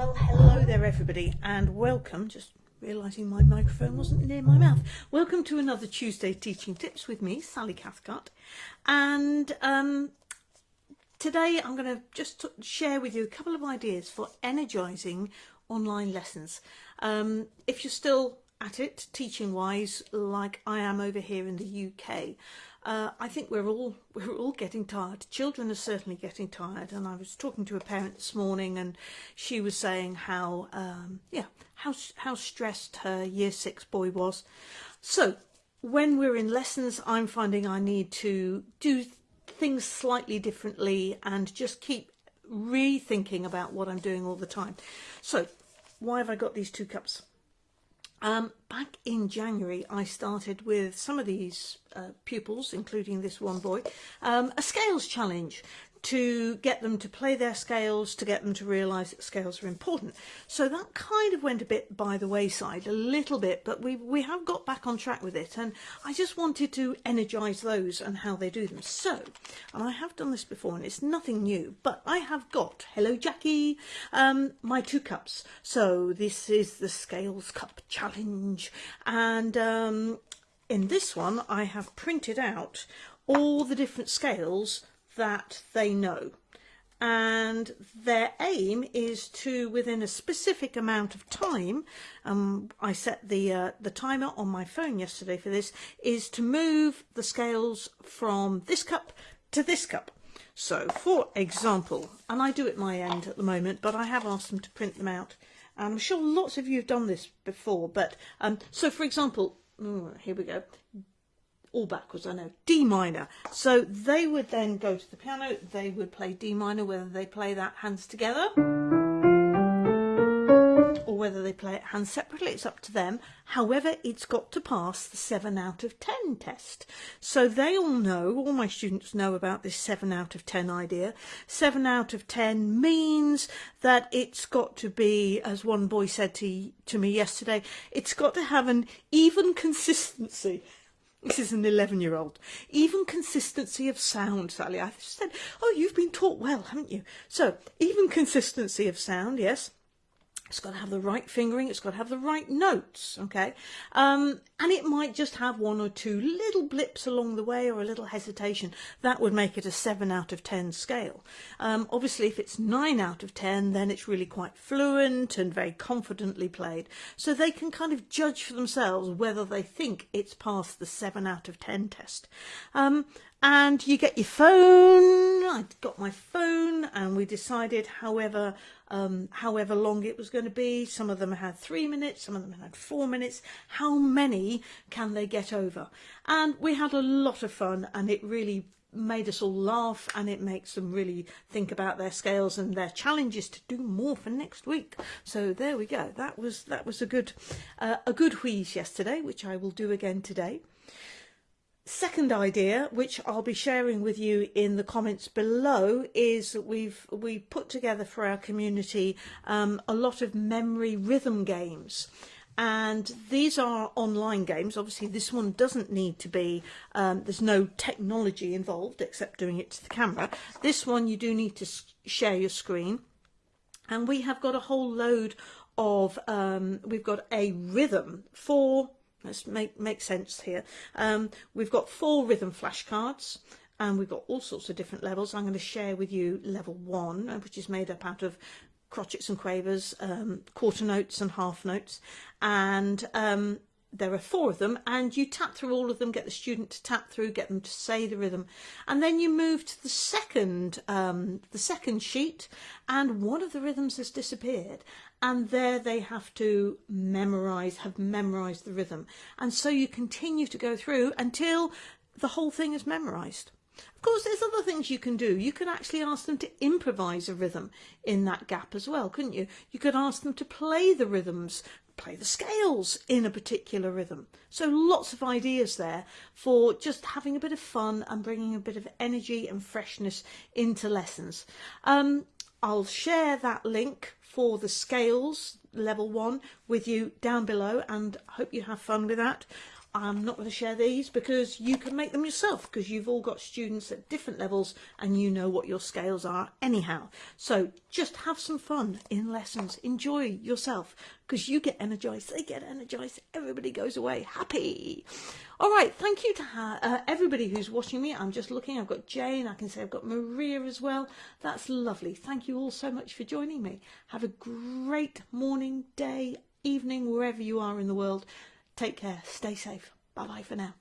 Well, hello there, everybody, and welcome. Just realising my microphone wasn't near my mouth. Welcome to another Tuesday Teaching Tips with me, Sally Cathcart. And um, today I'm going to just share with you a couple of ideas for energising online lessons. Um, if you're still at it, teaching wise, like I am over here in the UK, uh, I think we're all we're all getting tired. Children are certainly getting tired, and I was talking to a parent this morning, and she was saying how um, yeah how how stressed her year six boy was. So when we're in lessons, I'm finding I need to do things slightly differently and just keep rethinking about what I'm doing all the time. So why have I got these two cups? Um, back in January, I started with some of these uh, pupils, including this one boy, um, a scales challenge to get them to play their scales, to get them to realise that scales are important. So that kind of went a bit by the wayside, a little bit, but we, we have got back on track with it. And I just wanted to energise those and how they do them. So, and I have done this before and it's nothing new, but I have got, hello Jackie, um, my two cups. So this is the Scales Cup Challenge. And um, in this one, I have printed out all the different scales that they know. And their aim is to within a specific amount of time um, I set the uh, the timer on my phone yesterday for this is to move the scales from this cup to this cup. So for example and I do it my end at the moment but I have asked them to print them out. And I'm sure lots of you have done this before but um, so for example here we go all backwards, I know, D minor. So they would then go to the piano, they would play D minor, whether they play that hands together or whether they play it hands separately, it's up to them. However, it's got to pass the 7 out of 10 test. So they all know, all my students know about this 7 out of 10 idea. 7 out of 10 means that it's got to be, as one boy said to, to me yesterday, it's got to have an even consistency this is an 11 year old. Even consistency of sound, Sally. I said, oh, you've been taught well, haven't you? So, even consistency of sound, yes. It's got to have the right fingering. It's got to have the right notes. Okay. Um, and it might just have one or two little blips along the way or a little hesitation. That would make it a seven out of 10 scale. Um, obviously, if it's nine out of 10, then it's really quite fluent and very confidently played. So they can kind of judge for themselves whether they think it's passed the seven out of 10 test. Um, and you get your phone. I got my phone and we decided however um, however long it was going to be. Some of them had three minutes, some of them had four minutes. How many can they get over? And we had a lot of fun and it really made us all laugh and it makes them really think about their scales and their challenges to do more for next week so there we go that was that was a good uh, a good wheeze yesterday which I will do again today second idea, which I'll be sharing with you in the comments below, is that we've we put together for our community um, a lot of memory rhythm games. And these are online games. Obviously, this one doesn't need to be, um, there's no technology involved except doing it to the camera. This one, you do need to share your screen. And we have got a whole load of, um, we've got a rhythm for Let's make, make sense here. Um, we've got four rhythm flashcards and we've got all sorts of different levels. I'm going to share with you level one, uh, which is made up out of crotchets and quavers, um, quarter notes and half notes. And um, there are four of them and you tap through all of them, get the student to tap through, get them to say the rhythm. And then you move to the second, um, the second sheet and one of the rhythms has disappeared and there they have to memorize, have memorized the rhythm. And so you continue to go through until the whole thing is memorized. Of course, there's other things you can do. You can actually ask them to improvise a rhythm in that gap as well, couldn't you? You could ask them to play the rhythms, play the scales in a particular rhythm. So lots of ideas there for just having a bit of fun and bringing a bit of energy and freshness into lessons. Um, I'll share that link for the scales level one with you down below and hope you have fun with that. I'm not going to share these because you can make them yourself because you've all got students at different levels and you know what your scales are anyhow. So just have some fun in lessons. Enjoy yourself because you get energized, they get energized, everybody goes away happy. All right, thank you to uh, everybody who's watching me. I'm just looking, I've got Jane, I can say I've got Maria as well. That's lovely. Thank you all so much for joining me. Have a great morning, day, evening, wherever you are in the world. Take care. Stay safe. Bye bye for now.